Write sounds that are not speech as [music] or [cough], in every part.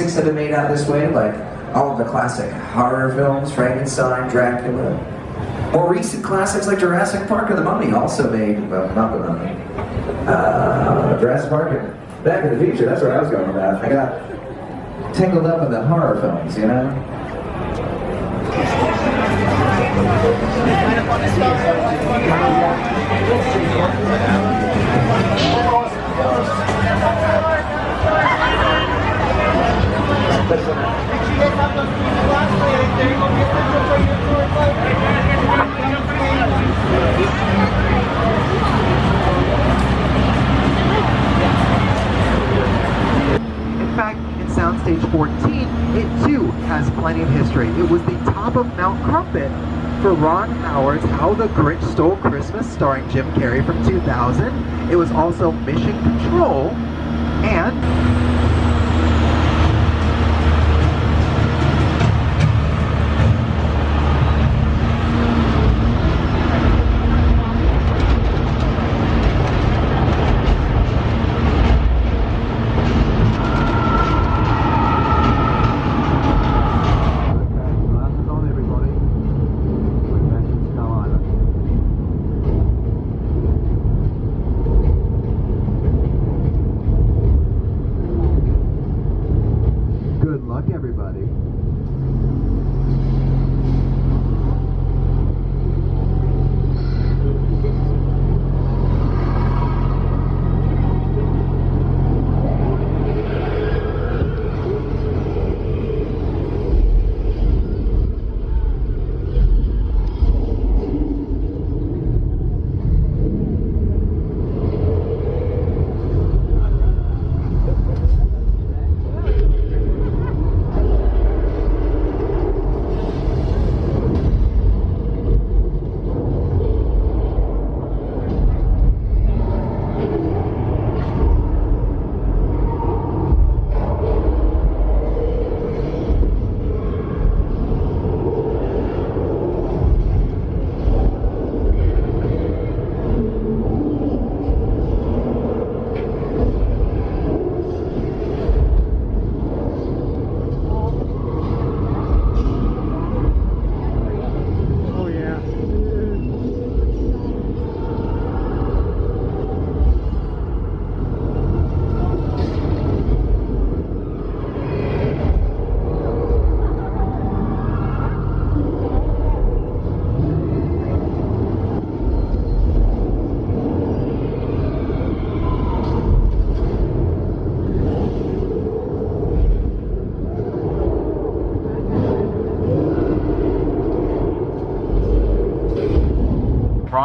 classics have been made out this way, like all of the classic horror films, Frankenstein, Dracula. More recent classics like Jurassic Park and The Mummy also made, well, not The Mummy. Uh, Jurassic Park and Back to the Future, that's where I was going with that. I got tangled up in the horror films, you know? 2014, it too has plenty of history. It was the top of Mount Crumpet for Ron Howard's How the Grinch Stole Christmas starring Jim Carrey from 2000. It was also Mission Control and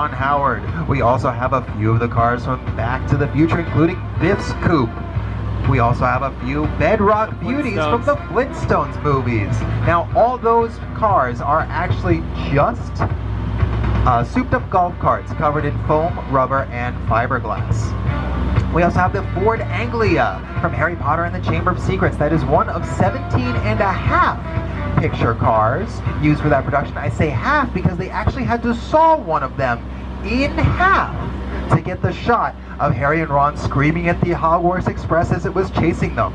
Ron Howard. We also have a few of the cars from Back to the Future, including Biff's Coupe. We also have a few Bedrock Beauties from the Flintstones movies. Now, all those cars are actually just uh, souped up golf carts covered in foam, rubber, and fiberglass. We also have the Ford Anglia from Harry Potter and the Chamber of Secrets. That is one of 17 and a half picture cars used for that production. I say half because they actually had to saw one of them in half to get the shot of Harry and Ron screaming at the Hogwarts Express as it was chasing them.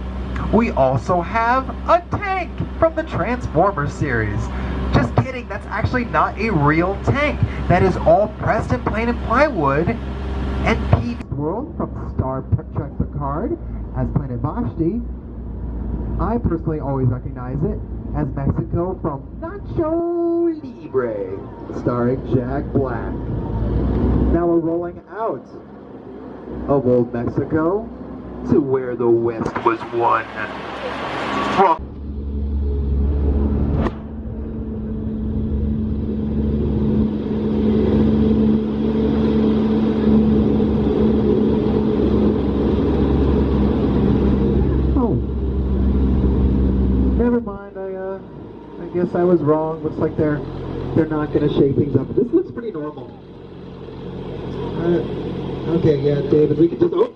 We also have a tank from the Transformers series. Just kidding, that's actually not a real tank. That is all pressed and plain and plywood. And Pete World from Star Trek Picard as Planet Vashti. I personally always recognize it as Mexico from Nacho Libre, starring Jack Black. Now we're rolling out of old Mexico to where the West was won. From Oh. Never mind, I uh I guess I was wrong. Looks like they're they're not gonna shake things up. This looks pretty normal. Uh, okay, yeah, David, we can just oh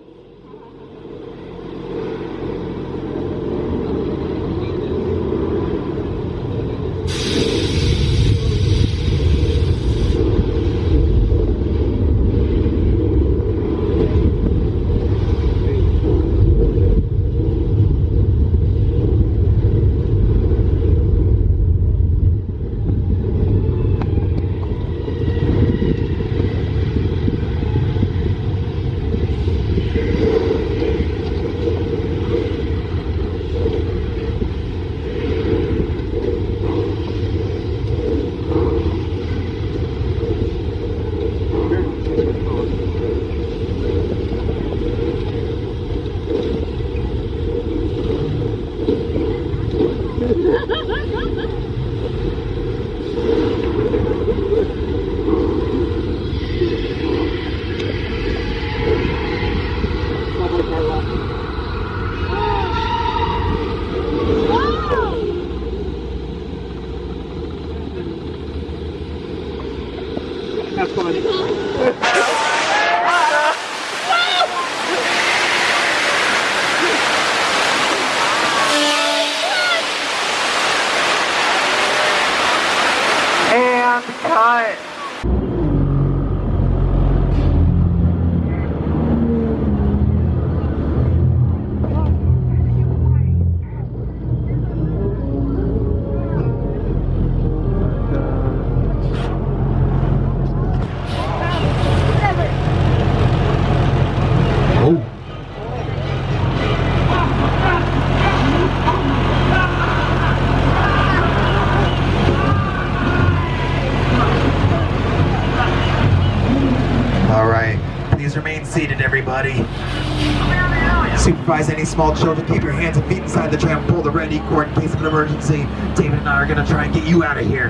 Supervise any small children. Keep your hands and feet inside the tram. Pull the red E-cord in case of an emergency. David and I are gonna try and get you out of here.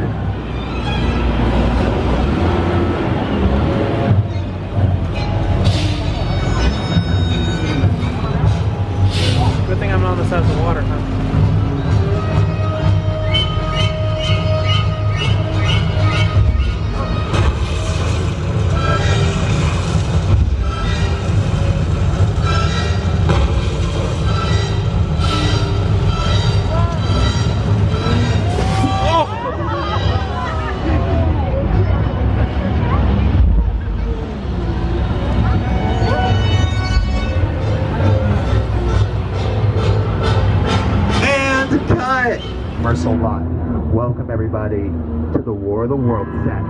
Good thing I'm not on the side of the water, huh? And cut! Mercil Live. Welcome everybody to the War of the Worlds set.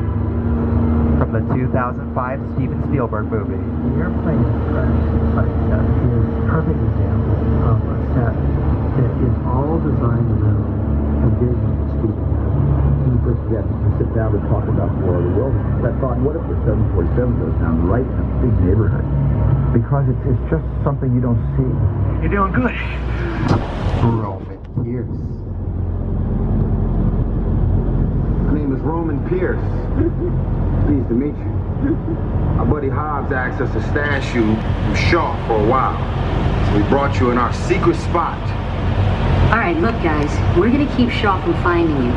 From the 2005 Steven Spielberg movie. The airplane crash site set is a perfect example of a set that is all designed around a vision that Steven had. When we first get to sit down to talk about War of the Worlds, I thought, what if the 747 goes down right in a big neighborhood? Because it's, it's just something you don't see. You're doing good. Roman Pearce. My name is Roman Pearce. [laughs] Pleased to meet you. [laughs] My buddy Hobbs asked us to stash you from Shaw for a while. So we brought you in our secret spot. All right, look, guys, we're gonna keep Shaw from finding you.